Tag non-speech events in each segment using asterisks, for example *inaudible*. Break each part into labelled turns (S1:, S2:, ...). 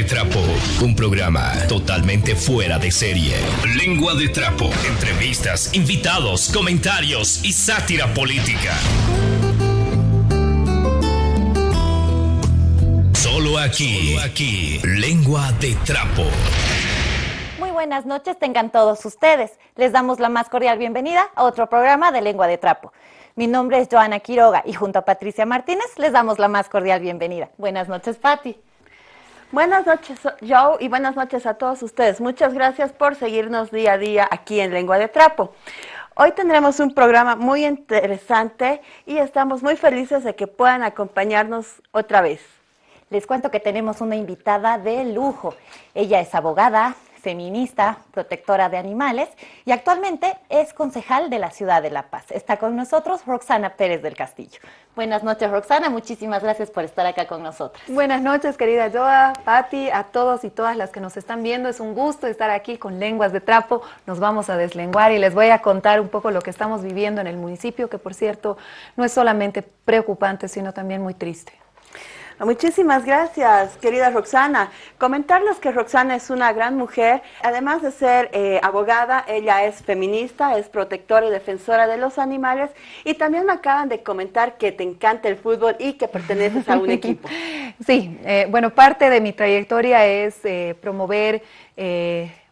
S1: de Trapo, un programa totalmente fuera de serie. Lengua de Trapo, entrevistas, invitados, comentarios y sátira política. Solo aquí, aquí, Lengua de Trapo.
S2: Muy buenas noches, tengan todos ustedes. Les damos la más cordial bienvenida a otro programa de Lengua de Trapo. Mi nombre es Joana Quiroga y junto a Patricia Martínez les damos la más cordial bienvenida. Buenas noches, Patti.
S3: Buenas noches, Joe, y buenas noches a todos ustedes. Muchas gracias por seguirnos día a día aquí en Lengua de Trapo. Hoy tendremos un programa muy interesante y estamos muy felices de que puedan acompañarnos otra vez.
S2: Les cuento que tenemos una invitada de lujo. Ella es abogada, feminista, protectora de animales y actualmente es concejal de la ciudad de La Paz. Está con nosotros Roxana Pérez del Castillo. Buenas noches, Roxana. Muchísimas gracias por estar acá con nosotros.
S4: Buenas noches, querida Joa, Patti, a todos y todas las que nos están viendo. Es un gusto estar aquí con Lenguas de Trapo. Nos vamos a deslenguar y les voy a contar un poco lo que estamos viviendo en el municipio, que por cierto no es solamente preocupante, sino también muy triste.
S3: Muchísimas gracias, querida Roxana. Comentarles que Roxana es una gran mujer. Además de ser eh, abogada, ella es feminista, es protectora y defensora de los animales. Y también me acaban de comentar que te encanta el fútbol y que perteneces a un *laughs* equipo.
S4: Sí, eh, bueno, parte de mi trayectoria es eh, promover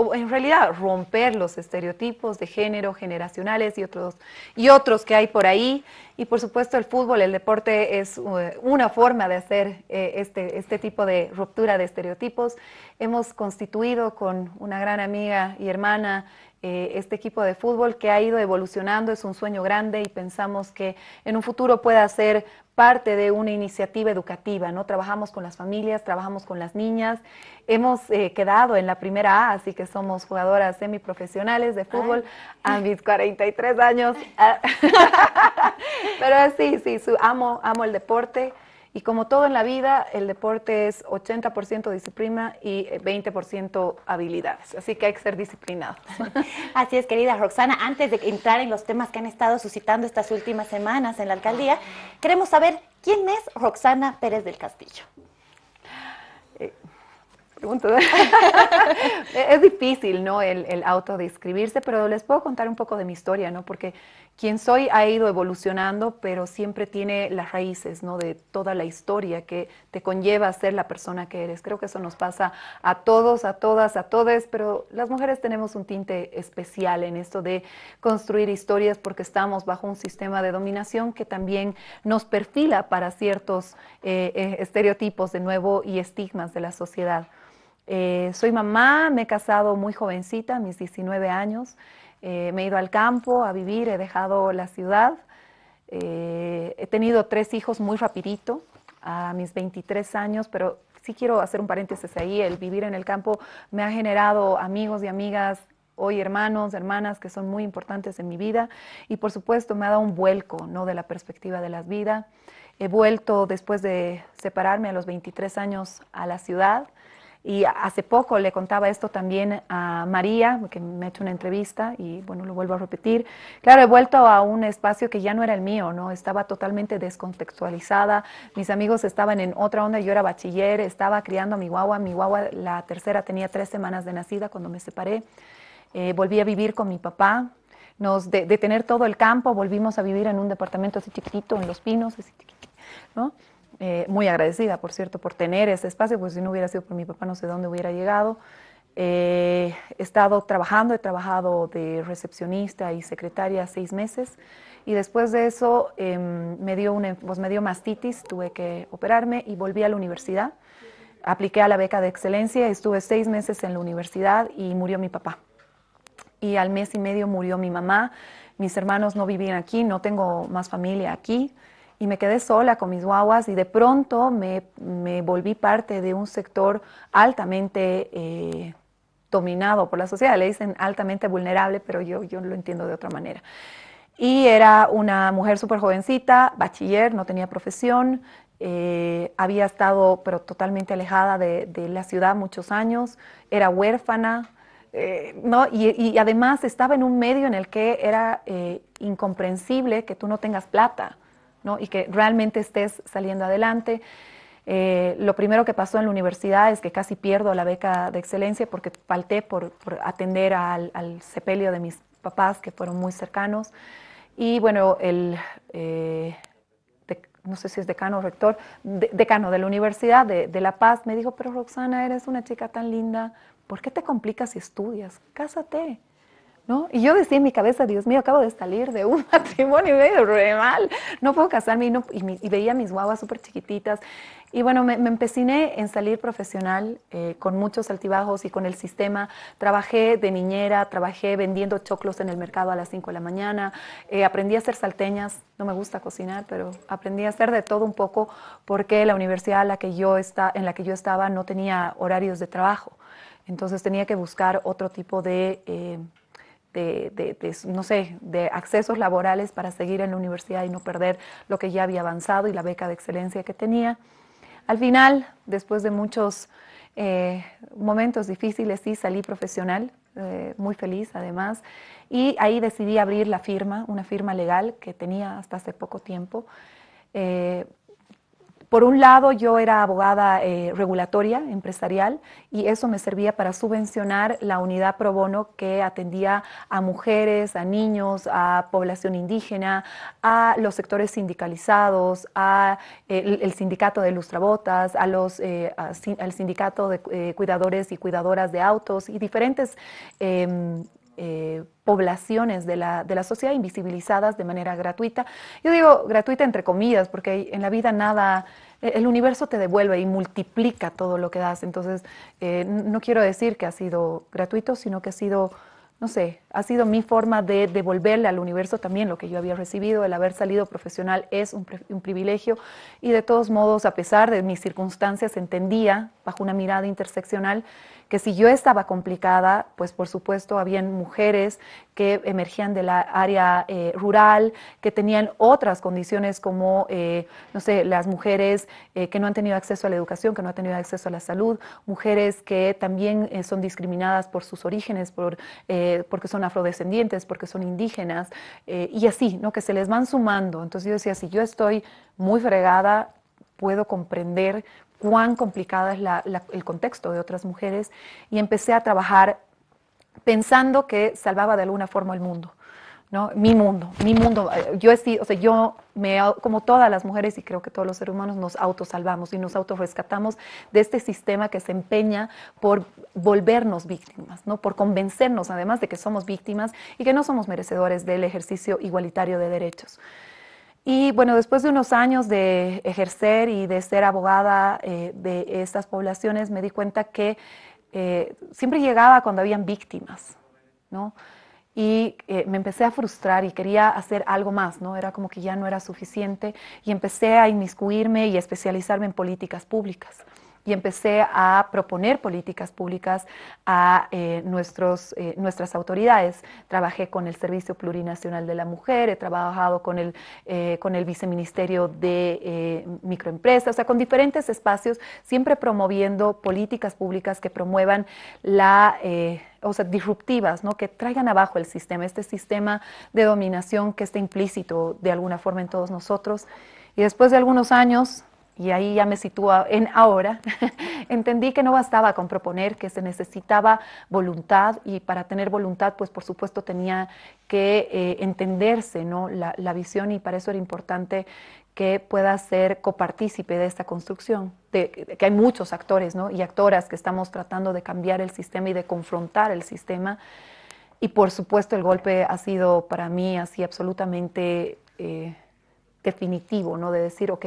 S4: o en realidad romper los estereotipos de género generacionales y otros, y otros que hay por ahí. Y por supuesto el fútbol, el deporte es uh, una forma de hacer eh, este, este tipo de ruptura de estereotipos. Hemos constituido con una gran amiga y hermana eh, este equipo de fútbol que ha ido evolucionando, es un sueño grande y pensamos que en un futuro pueda ser parte de una iniciativa educativa, ¿no? Trabajamos con las familias, trabajamos con las niñas, hemos eh, quedado en la primera A, así que somos jugadoras semiprofesionales de fútbol a mis 43 años. *laughs* *laughs* Pero sí, sí, amo, amo el deporte. Y como todo en la vida, el deporte es 80% disciplina y 20% eh, habilidades. Así que hay que ser disciplinado. *laughs*
S2: Así es, querida Roxana. Antes de entrar en los temas que han estado suscitando estas últimas semanas en la alcaldía, queremos saber quién es Roxana Pérez del Castillo.
S4: Eh, *laughs* es difícil, ¿no? El, el, autodescribirse, pero les puedo contar un poco de mi historia, ¿no? Porque quien soy ha ido evolucionando, pero siempre tiene las raíces, ¿no? De toda la historia que te conlleva a ser la persona que eres. Creo que eso nos pasa a todos, a todas, a todes, pero las mujeres tenemos un tinte especial en esto de construir historias porque estamos bajo un sistema de dominación que también nos perfila para ciertos eh, eh, estereotipos de nuevo y estigmas de la sociedad. Eh, soy mamá, me he casado muy jovencita, a mis 19 años. Eh, me he ido al campo a vivir, he dejado la ciudad. Eh, he tenido tres hijos muy rapidito, a mis 23 años, pero sí quiero hacer un paréntesis ahí. El vivir en el campo me ha generado amigos y amigas hoy hermanos, hermanas que son muy importantes en mi vida y por supuesto me ha dado un vuelco ¿no? de la perspectiva de la vida. He vuelto después de separarme a los 23 años a la ciudad. Y hace poco le contaba esto también a María, que me ha hecho una entrevista y bueno, lo vuelvo a repetir. Claro, he vuelto a un espacio que ya no era el mío, ¿no? Estaba totalmente descontextualizada. Mis amigos estaban en otra onda, yo era bachiller, estaba criando a mi guagua. Mi guagua, la tercera, tenía tres semanas de nacida cuando me separé. Eh, volví a vivir con mi papá. Nos, de, tener todo el campo, volvimos a vivir en un departamento así chiquitito, en Los Pinos, así chiquitito, ¿no? Eh, muy agradecida, por cierto, por tener ese espacio, pues si no hubiera sido por mi papá no sé dónde hubiera llegado. Eh, he estado trabajando, he trabajado de recepcionista y secretaria seis meses y después de eso em, me, dio una, pues me dio mastitis, tuve que operarme y volví a la universidad. Apliqué a la beca de excelencia, estuve seis meses en la universidad y murió mi papá. Y al mes y medio murió mi mamá, mis hermanos no vivían aquí, no tengo más familia aquí y me quedé sola con mis guaguas y de pronto me, me volví parte de un sector altamente eh, dominado por la sociedad. Le dicen altamente vulnerable, pero yo, yo lo entiendo de otra manera. Y era una mujer súper jovencita, bachiller, no tenía profesión, eh, había estado pero totalmente alejada de, de, la ciudad muchos años, era huérfana, eh, ¿no? Y, y, además estaba en un medio en el que era eh, incomprensible que tú no tengas plata. Y que realmente estés saliendo adelante. Eh, lo primero que pasó en la universidad es que casi pierdo la beca de excelencia porque falté por, atender al, sepelio de mis papás que fueron muy cercanos. Y bueno, el, eh, no sé si es decano o rector, decano de la Universidad de, de, La Paz, me dijo, pero Roxana, eres una chica tan linda, ¿por qué te complicas si estudias? Cásate. Y yo decía en mi cabeza, Dios mío, acabo de salir de un *laughs* matrimonio mal, no puedo casarme y, no, y, veía mis guaguas súper chiquititas. Y bueno, me, empeciné en salir profesional eh, con muchos altibajos y con el sistema. Trabajé de niñera, trabajé vendiendo choclos en el mercado a las 5 de la mañana, eh, aprendí a hacer salteñas, no me gusta cocinar, pero aprendí a hacer de todo un poco porque la universidad en la que yo, está, en la que yo estaba no tenía horarios de trabajo. Entonces tenía que buscar otro tipo de... Eh, de, no sé, de accesos laborales para seguir en la universidad y no perder lo que ya había avanzado y la beca de excelencia que tenía. Al final, después de muchos eh, momentos difíciles, sí salí profesional, eh, muy feliz además, y ahí decidí abrir la firma, una firma legal que tenía hasta hace poco tiempo. Eh, por un lado, yo era abogada eh, regulatoria, empresarial, y eso me servía para subvencionar la unidad pro bono que atendía a mujeres, a niños, a población indígena, a los sectores sindicalizados, a eh, el, sindicato de lustrabotas, a los, eh, al sindicato de cuidadores y cuidadoras de autos y diferentes em, poblaciones de la, de la, sociedad invisibilizadas de manera gratuita. Yo digo gratuita entre comillas, porque en la vida nada, el universo te devuelve y multiplica todo lo que das. Entonces, eh, no quiero decir que ha sido gratuito, sino que ha sido, no sé, ha sido mi forma de devolverle al universo también lo que yo había recibido. El haber salido profesional es un, un privilegio y de todos modos, a pesar de mis circunstancias, entendía bajo una mirada interseccional que si yo estaba complicada, pues por supuesto habían mujeres que emergían de la área eh, rural, que tenían otras condiciones como, eh, no sé, las mujeres eh, que no han tenido acceso a la educación, que no han tenido acceso a la salud, mujeres que también son discriminadas por sus orígenes, por, porque son afrodescendientes, porque son indígenas, y así, ¿no? Que se les van sumando. Entonces yo decía, si yo estoy muy fregada, puedo comprender cuán complicada es el contexto de otras mujeres y empecé a trabajar pensando que salvaba de alguna forma el mundo. ¿no? Mi mundo, mi mundo. Yo, o sea, yo me, como todas las mujeres y creo que todos los seres humanos nos autosalvamos y nos autorrescatamos de este sistema que se empeña por volvernos víctimas, ¿no? por convencernos además de que somos víctimas y que no somos merecedores del ejercicio igualitario de derechos. Y bueno, después de unos años de ejercer y de ser abogada eh, de estas poblaciones, me di cuenta que eh, siempre llegaba cuando habían víctimas, ¿no? Y eh, me empecé a frustrar y quería hacer algo más, ¿no? Era como que ya no era suficiente y empecé a inmiscuirme y especializarme en políticas públicas y empecé a proponer políticas públicas a eh, nuestros, eh, nuestras autoridades. Trabajé con el Servicio Plurinacional de la Mujer, he trabajado con el, eh, con el Viceministerio de Microempresas, o sea, con diferentes espacios, siempre promoviendo políticas públicas que promuevan la o sea, disruptivas, ¿no? que traigan abajo el sistema, este sistema de dominación que está implícito de alguna forma en todos nosotros. Y después de algunos años y ahí ya me sitúo en ahora, *laughs* entendí que no bastaba con proponer, que se necesitaba voluntad y para tener voluntad, pues por supuesto tenía que eh, entenderse ¿no? La, la, visión y para eso era importante que pueda ser copartícipe de esta construcción, de, que hay muchos actores ¿no? y actoras que estamos tratando de cambiar el sistema y de confrontar el sistema. Y por supuesto el golpe ha sido para mí así absolutamente eh, definitivo, ¿no? de decir, ok,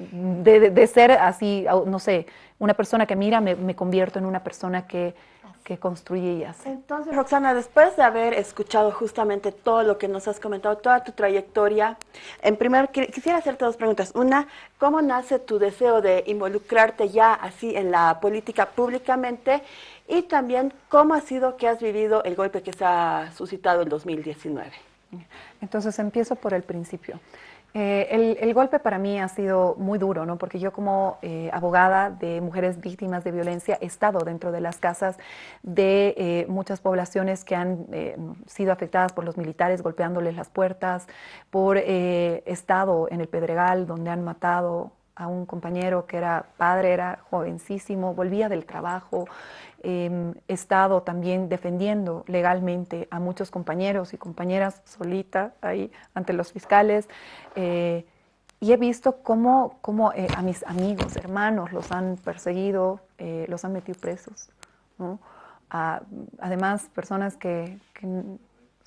S4: de, ser así, no sé, una persona que mira, me, convierto en una persona que, que, construye y hace.
S3: Entonces, Roxana, después de haber escuchado justamente todo lo que nos has comentado, toda tu trayectoria, en primer quisiera hacerte dos preguntas. Una, ¿cómo nace tu deseo de involucrarte ya así en la política públicamente? Y también, ¿cómo ha sido que has vivido el golpe que se ha suscitado en 2019?
S4: Entonces, empiezo por el principio. Eh, el, golpe para mí ha sido muy duro, ¿no? porque yo como eh, abogada de mujeres víctimas de violencia he estado dentro de las casas de eh, muchas poblaciones que han sido afectadas por los militares golpeándoles las puertas, por estado en el Pedregal donde han matado a un compañero que era padre, era jovencísimo, volvía del trabajo. He estado también defendiendo legalmente a muchos compañeros y compañeras solita ahí ante los fiscales. Eh, y he visto cómo, cómo eh, a mis amigos, hermanos, los han perseguido, eh, los han metido presos. además, personas que, que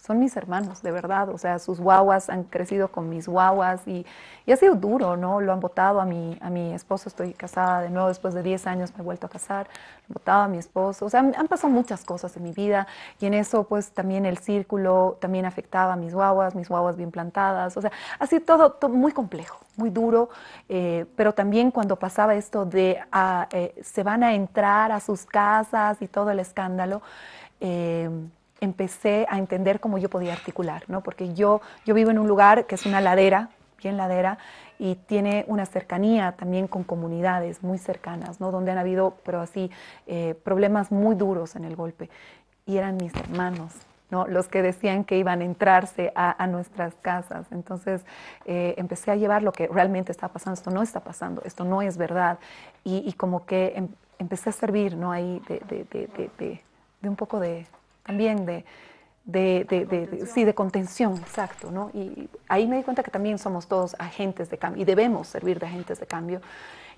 S4: son mis hermanos, de verdad. O sea, sus guaguas han crecido con mis guaguas y, ha sido duro, ¿no? Lo han votado a mi, a mi esposo, estoy casada de nuevo, después de 10 años me he vuelto a casar, han votado a mi esposo. O sea, han, pasado muchas cosas en mi vida y en eso, pues también el círculo también afectaba a mis guaguas, mis guaguas bien plantadas. O sea, ha sido todo, muy complejo, muy duro, eh, pero también cuando pasaba esto de ah, eh, se van a entrar a sus casas y todo el escándalo. Eh, empecé a entender cómo yo podía articular, ¿no? Porque yo, yo vivo en un lugar que es una ladera, bien ladera, y tiene una cercanía también con comunidades muy cercanas, ¿no? Donde han habido, pero así, eh, problemas muy duros en el golpe. Y eran mis hermanos, ¿no? Los que decían que iban a entrarse a, nuestras casas. Entonces eh, empecé a llevar lo que realmente está pasando. Esto no está pasando, esto no es verdad. Y, como que em, empecé a servir, ¿no? Ahí de un poco de, también de, de, de, sí, de contención, exacto, ¿no? Y ahí me di cuenta que también somos todos agentes de cambio y debemos servir de agentes de cambio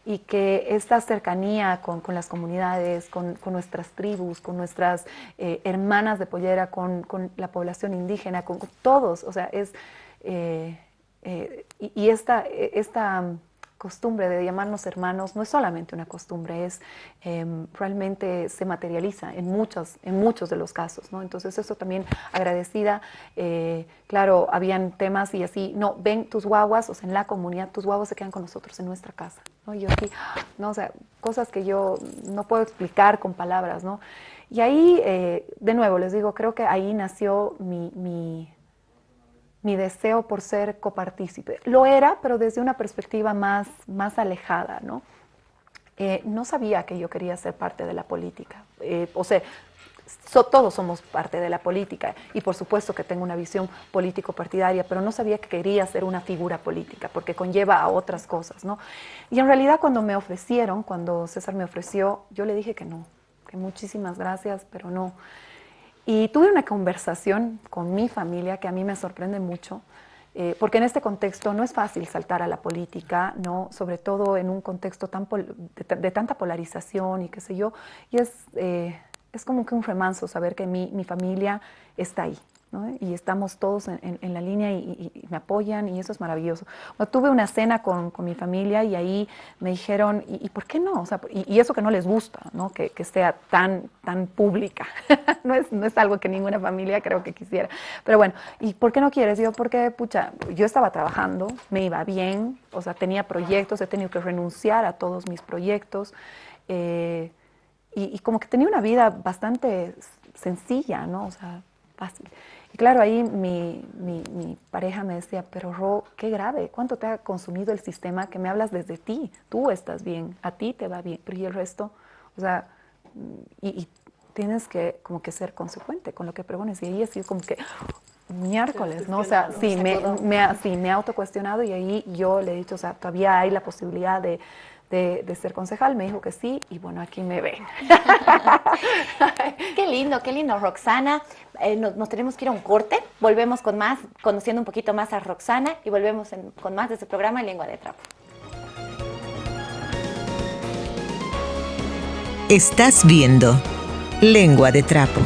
S4: y que esta cercanía con, con las comunidades, con, con, nuestras tribus, con nuestras eh, hermanas de pollera, con, con, la población indígena, con, todos, o sea, es... Eh, eh, y, y, esta, esta costumbre de llamarnos hermanos no es solamente una costumbre, es em, realmente se materializa en muchos, en muchos de los casos, ¿no? Entonces eso también agradecida, eh, claro, habían temas y así, no, ven tus guaguas, o sea, en la comunidad, tus guaguas se quedan con nosotros en nuestra casa, ¿no? Y yo aquí, no, o sea, cosas que yo no puedo explicar con palabras, ¿no? Y ahí, eh, de nuevo, les digo, creo que ahí nació mi, mi mi deseo por ser copartícipe. Lo era, pero desde una perspectiva más, más alejada, ¿no? Eh, no sabía que yo quería ser parte de la política. Eh, o sea, todos somos parte de la política y por supuesto que tengo una visión político-partidaria, pero no sabía que quería ser una figura política porque conlleva a otras cosas, ¿no? Y en realidad cuando me ofrecieron, cuando César me ofreció, yo le dije que no, que muchísimas gracias, pero no. Y tuve una conversación con mi familia que a mí me sorprende mucho, eh, porque en este contexto no es fácil saltar a la política, ¿no? sobre todo en un contexto tan de, tanta polarización y qué sé yo, y es, eh, es como que un remanso saber que mi, mi familia está ahí, y estamos todos en, la línea y, me apoyan y eso es maravilloso. tuve una cena con, mi familia y ahí me dijeron, ¿y, por qué no? O sea, y, eso que no les gusta, ¿no? Que, sea tan, tan pública. *laughs* no, es, no es algo que ninguna familia creo que quisiera. Pero bueno, ¿y por qué no quieres? Yo, porque, pucha, yo estaba trabajando, me iba bien, o sea, tenía proyectos, he tenido que renunciar a todos mis proyectos. Eh, y como que tenía una vida bastante sencilla, ¿no? O sea, fácil. Y claro, ahí mi, mi, pareja me decía, pero Ro, qué grave, ¿cuánto te ha consumido el sistema que me hablas desde ti? Tú estás bien, a ti te va bien, pero ¿y el resto? O sea, y, tienes que como que ser consecuente con lo que pregones. Y ahí ha sido como que miércoles, ¿no? O sea, sí, me, me, sí, me he autocuestionado y ahí yo le he dicho, o sea, todavía hay la posibilidad de de, ser concejal, me dijo que sí y bueno, aquí me ven. *laughs*
S2: qué lindo, qué lindo, Roxana. Eh, nos, tenemos que ir a un corte, volvemos con más, conociendo un poquito más a Roxana y volvemos con más de este programa Lengua de Trapo.
S5: Estás viendo Lengua de Trapo.